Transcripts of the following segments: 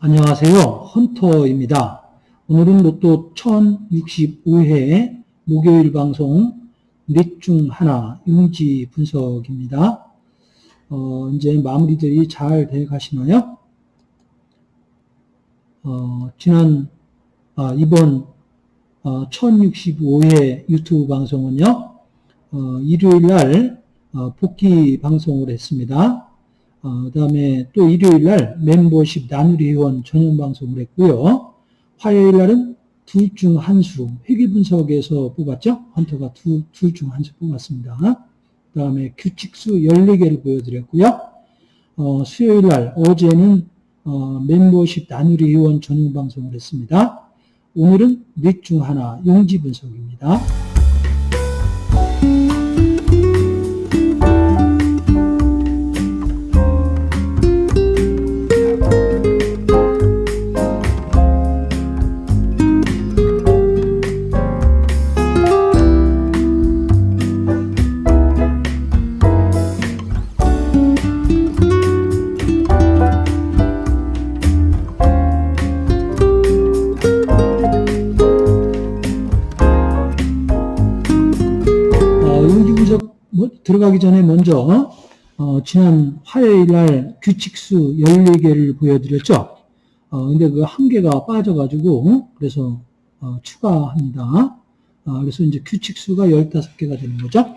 안녕하세요. 헌터입니다. 오늘은 로또 1065회 목요일 방송 넷 중 하나 용지 분석입니다. 어, 이제 마무리들이 잘 돼 가시나요? 어, 지난, 아, 이번 어, 1065회 유튜브 방송은요, 어, 일요일 날 어, 복귀 방송을 했습니다. 어, 그 다음에 또 일요일 날 멤버십 나누리 회원 전용 방송을 했고요. 화요일 날은 둘 중 한 수, 회계 분석에서 뽑았죠? 헌터가 둘 중 한 수 뽑았습니다. 그 다음에 규칙수 14개를 보여드렸고요. 어, 수요일 날, 어제는 어, 멤버십 나누리 회원 전용 방송을 했습니다. 오늘은 넷 중 하나, 용지 분석입니다. 들어가기 전에 먼저 어, 지난 화요일 날 규칙수 14개를 보여드렸죠. 어, 근데 그 한 개가 빠져가지고 그래서 어, 추가합니다. 어, 그래서 이제 규칙수가 15개가 되는 거죠.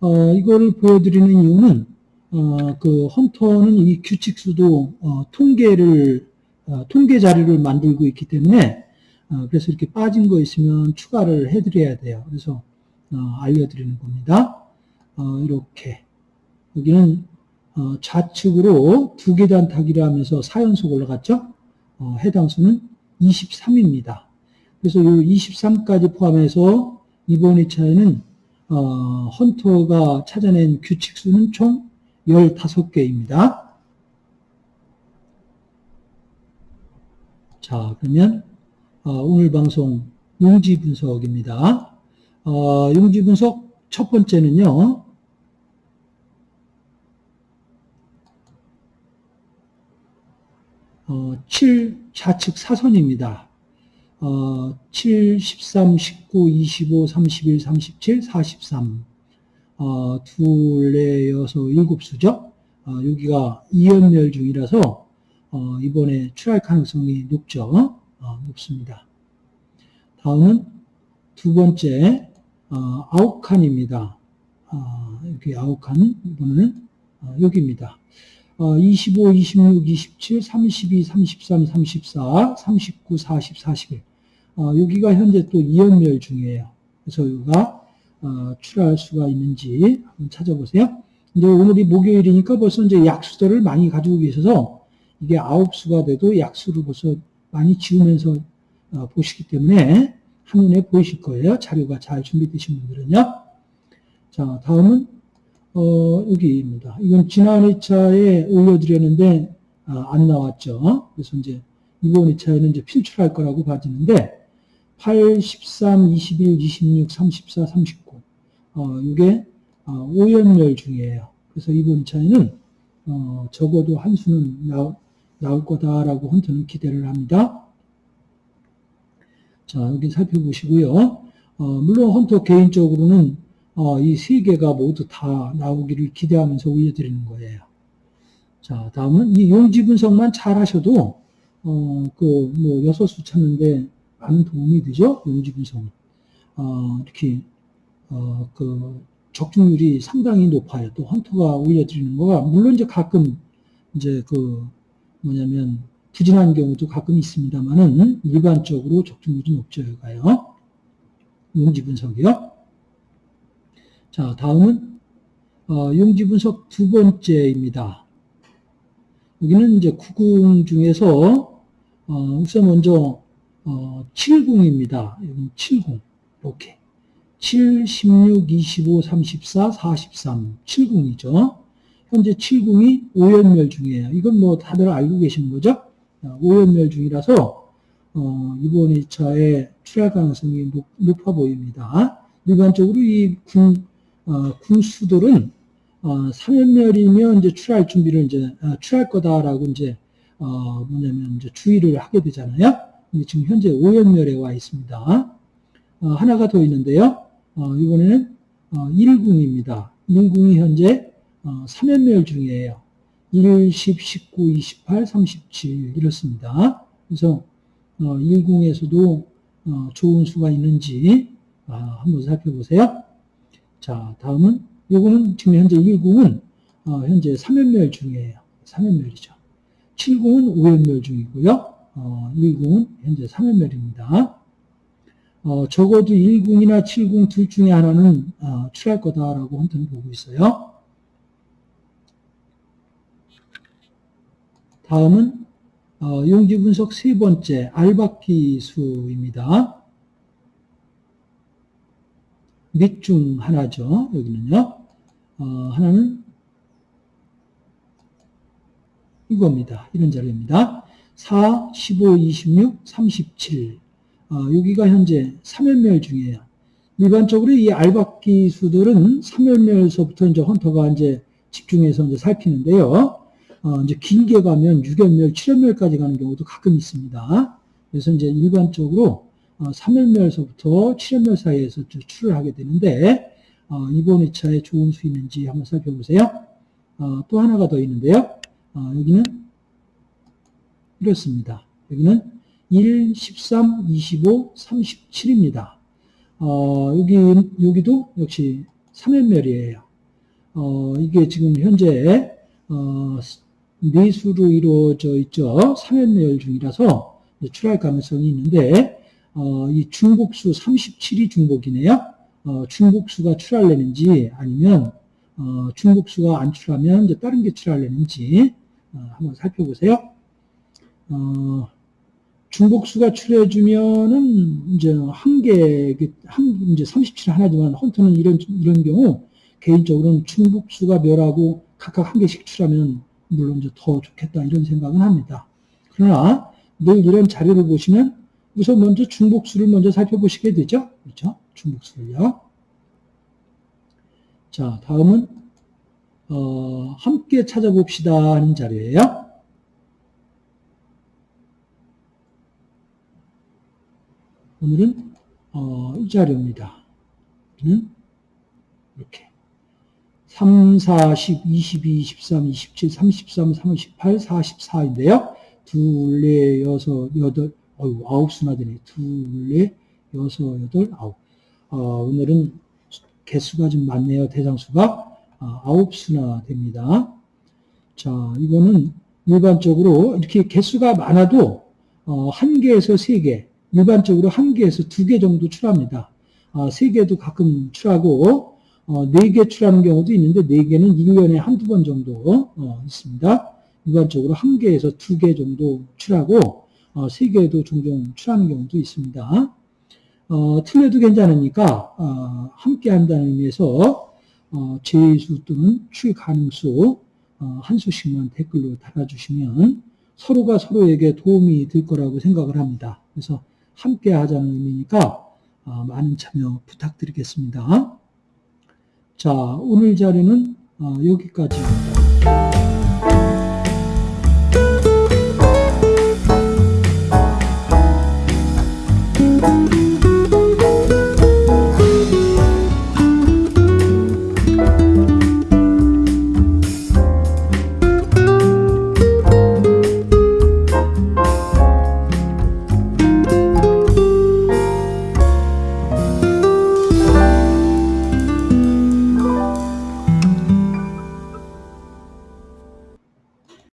어, 이거를 보여드리는 이유는 어, 그 헌터는 이 규칙수도 어, 통계를 어, 통계 자료를 만들고 있기 때문에 어, 그래서 이렇게 빠진 거 있으면 추가를 해드려야 돼요. 그래서 어, 알려드리는 겁니다. 어, 이렇게 여기는 어, 좌측으로 두 계단 타기를 하면서 4연속 올라갔죠. 어, 해당 수는 23입니다. 그래서 이 23까지 포함해서 이번 2차에는 어, 헌터가 찾아낸 규칙 수는 총 15개입니다. 자, 그러면 어, 오늘 방송 용지 분석입니다. 어, 용지 분석 첫 번째는요. 어, 7 좌측 사선입니다. 어, 7, 13, 19, 25, 31, 37, 43. 어, 둘, 넷, 여섯, 일곱 수죠. 어, 여기가 이연멸 중이라서 어, 이번에 출할 가능성이 높죠. 어, 높습니다. 다음은 두 번째 어, 아홉 칸입니다. 어, 이렇게 아홉 칸 이번에는 어, 여기입니다. 어, 25, 26, 27, 32, 33, 34, 39, 40, 41. 어, 여기가 현재 또 이연멸 중이에요. 그래서 여기가 어, 출할 수가 있는지 한번 찾아보세요. 이제 오늘이 목요일이니까 벌써 이제 약수들을 많이 가지고 계셔서 이게 아홉 수가 돼도 약수를 벌써 많이 지우면서 어, 보시기 때문에 한눈에 보이실 거예요. 자료가 잘 준비되신 분들은요. 자, 다음은 어, 여기입니다. 이건 지난 2차에 올려드렸는데 아, 안 나왔죠. 그래서 이제 이번 2차에는 이제 필출할 거라고 봐지는데 8, 13, 21, 26, 34, 39 어, 이게 어, 5연멸 중이에요. 그래서 이번 2차에는 어, 적어도 한 수는 나오, 나올 거다라고 헌터는 기대를 합니다. 자, 여기 살펴보시고요. 어, 물론 헌터 개인적으로는 어, 이 세 개가 모두 다 나오기를 기대하면서 올려드리는 거예요. 자, 다음은 이 용지 분석만 잘 하셔도, 어, 그, 뭐, 여섯 수 찾는데 많은 도움이 되죠? 용지 분석은. 어, 이렇게, 어, 그, 적중률이 상당히 높아요. 또 헌터가 올려드리는 거가, 물론 이제 가끔, 이제 그, 뭐냐면, 부진한 경우도 가끔 있습니다만은, 일반적으로 적중률이 높죠, 여가요. 용지 분석이요. 자, 다음은 어, 용지 분석 두 번째입니다. 여기는 이제 9궁 중에서 어, 우선 먼저 어, 7궁입니다. 여기 7궁 이렇게 7, 16, 25, 34, 43 7궁이죠. 현재 7궁이 5연멸 중이에요. 이건 뭐 다들 알고 계신 거죠? 어, 오연멸 중이라서 어, 이번 2차에 출할 가능성이 높, 아 보입니다. 일반적으로 이 궁, 어, 궁수들은 어, 3연멸이면 이제 출할 준비를 이제 어, 출할 거다라고 이제 어, 뭐냐면 이제 주의를 하게 되잖아요. 근데 지금 현재 5연멸에 와 있습니다. 어, 하나가 더 있는데요. 어, 이번에는 어, 1궁입니다. 1궁이 현재 어, 3연멸 중이에요. 1, 10, 19, 28, 37 이렇습니다. 그래서 어, 1궁에서도 어, 좋은 수가 있는지 아, 한번 살펴보세요. 자, 다음은 요거는 지금 현재 1궁은 어, 현재 3연멸 중이에요. 3연멸이죠. 7궁은 5연멸 중이고요. 어, 1궁은 현재 3연멸입니다. 어, 적어도 1궁이나 7궁 둘 중에 하나는 어, 출할 거다라고 헌터는 보고 있어요. 다음은 어, 용지 분석 세 번째 알바키 수입니다. 밑 중 하나죠. 여기는요. 어, 하나는 이겁니다. 이런 자료입니다. 4, 15, 26, 37. 어, 여기가 현재 3연멸 중이에요. 일반적으로 이 알박기 수들은 3연멸서부터 이제 헌터가 이제 집중해서 이제 살피는데요. 어, 이제 길게 가면 6연멸, 7연멸까지 가는 경우도 가끔 있습니다. 그래서 이제 일반적으로 어, 3연멸서부터 7연멸 사이에서 추를 하게 되는데, 어, 이번 2차에 좋은 수 있는지 한번 살펴보세요. 어, 또 하나가 더 있는데요. 어, 여기는 이렇습니다. 여기는 1, 13, 25, 37입니다. 어, 여기, 여기도 역시 3연멸이에요. 어, 이게 지금 현재, 어, 내수로 이루어져 있죠. 3연멸 중이라서 출할 가능성이 있는데, 어, 이 중복수 37이 중복이네요. 어, 중복수가 출할래는지 아니면 어, 중복수가 안 출하면 이제 다른 게 출할래는지 어, 한번 살펴보세요. 어, 중복수가 출해주면은 이제 한 개, 한, 이제 37 하나지만 헌터는 이런, 이런 경우 개인적으로는 중복수가 멸하고 각각 한 개씩 출하면 물론 이제 더 좋겠다 이런 생각은 합니다. 그러나 늘 이런 자료를 보시면 우선 먼저 중복수를 먼저 살펴보시게 되죠. 그렇죠? 중복수를요. 자, 다음은 어, 함께 찾아봅시다 하는 자료예요. 오늘은 어, 이 자료입니다. 이렇게 3, 4, 10, 22, 23, 27, 33, 38, 44인데요. 둘, 넷, 여섯, 여덟, 어유 아홉 수나 되네. 둘, 넷, 여섯, 여덟, 아홉. 어, 오늘은 개수가 좀 많네요. 대상수가 아, 아홉 수나 됩니다. 자, 이거는 일반적으로 이렇게 개수가 많아도 어, 한 개에서 세 개, 일반적으로 한 개에서 두 개 정도 출합니다. 아, 세 개도 가끔 출하고 어, 네개 출하는 경우도 있는데 네 개는 1년에 한두 번 정도 어, 있습니다. 일반적으로 한 개에서 두개 정도 출하고 어, 세 개도 종종 출하는 경우도 있습니다. 어, 틀려도 괜찮으니까 어, 함께 한다는 의미에서 어, 제수 또는 출 가능수 어, 한 수씩만 댓글로 달아주시면 서로가 서로에게 도움이 될 거라고 생각을 합니다. 그래서 함께 하자는 의미니까 어, 많은 참여 부탁드리겠습니다. 자, 오늘 자료는 어, 여기까지입니다.